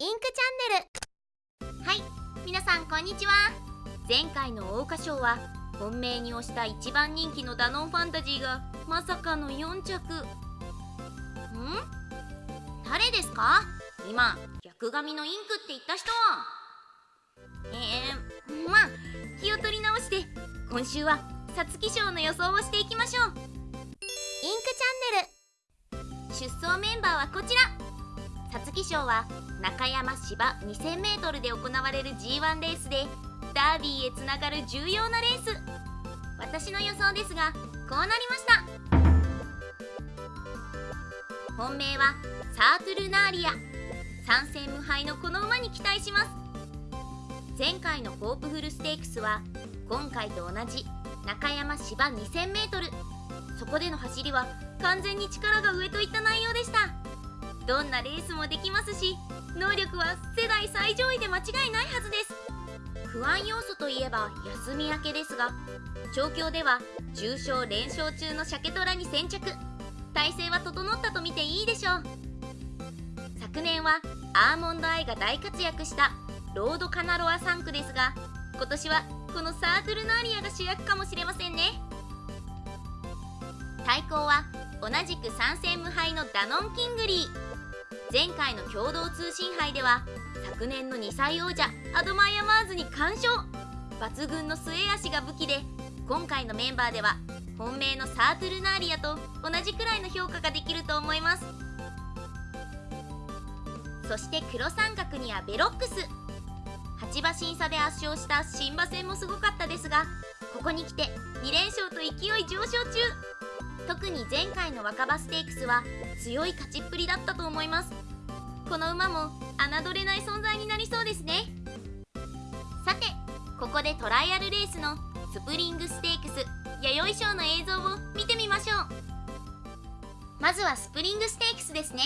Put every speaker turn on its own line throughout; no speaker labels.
インクチャンネル。はい皆さんこんにちは。前回の桜花賞は本命に推した一番人気のダノンファンタジーがまさかの4着。ん？誰ですか？今逆髪のインクって言った人。えー、まあ気を取り直して今週は皐月賞の予想をしていきましょう。インクチャンネル。出走メンバーはこちら。皐月賞は中山芝 2000m で行われる G1 レースでダービーへつながる重要なレース。私の予想ですがこうなりました。本命はサートルナーリア。3戦無敗のこの馬に期待します。前回のホープフルステークスは今回と同じ中山芝 2000m そこでの走りは完全に力が上といった内容でした。どんなレースもできますし能力は世代最上位で間違いないはずです。不安要素といえば休み明けですが調教では重賞連勝中の鮭虎に先着。体勢は整ったと見ていいでしょう。昨年はアーモンドアイが大活躍したロードカナロア産駒ですが今年はこのサートゥルナーリアが主役かもしれませんね。対抗は同じく3戦無敗のダノンキングリー。前回の共同通信杯では昨年の2歳王者アドマイヤマーズに完勝。抜群の末脚が武器で今回のメンバーでは本命のサートゥルナーリアと同じくらいの評価ができると思います。そして黒三角にはヴェロックス。8馬身差で圧勝した新馬戦もすごかったですがここに来て2連勝と勢い上昇中。特に前回の若葉ステークスは強い勝ちっぷりだったと思います。この馬も侮れない存在になりそうですね。さてここでトライアルレースのスプリングステークス弥生賞の映像を見てみましょう。まずはスプリングステークスですね。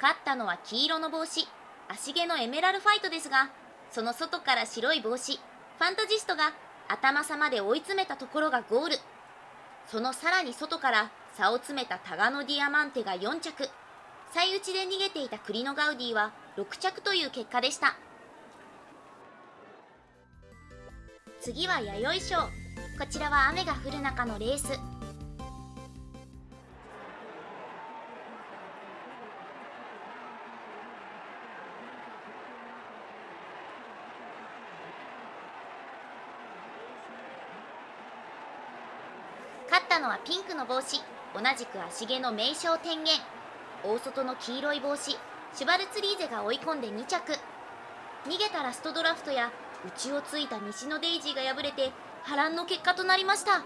勝ったのは黄色の帽子。足毛のエメラルファイトですがその外から白い帽子ファンタジストが頭差まで追い詰めたところがゴール。そのさらに外から差を詰めたタガノディアマンテが4着。最内で逃げていたクリノガウディは6着という結果でした。次は弥生賞。こちらは雨が降る中のレース。勝ったのはピンクの帽子。同じく足毛の名称天元。大外の黄色い帽子。シュバルツリーゼが追い込んで2着。逃げたラストドラフトや内をついた西のデイジーが敗れて波乱の結果となりました。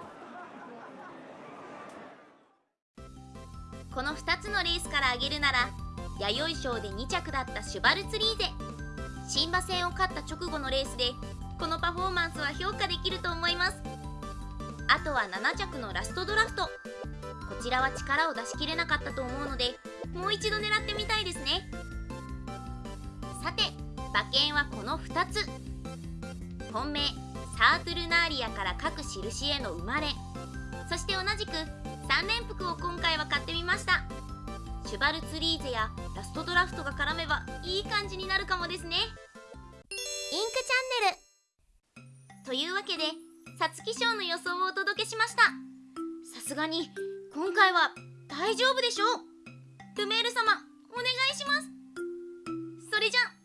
この2つのレースから挙げるなら弥生賞で2着だったシュバルツリーゼ。新馬戦を勝った直後のレースでこのパフォーマンスは評価できると思います。あとは7着のラストドラフト。こちらは力を出し切れなかったと思うのでもう一度狙ってみたいですね。さて馬券はこの2つ。本命サートルナーリアから各印への生まれ。そして同じく3連複を今回は買ってみました。シュバルツリーゼやラストドラフトが絡めばいい感じになるかもですね。インクチャンネル。というわけで皐月賞の予想をお届けしました。さすがに今回は大丈夫でしょう。ルメール様お願いします。それじゃ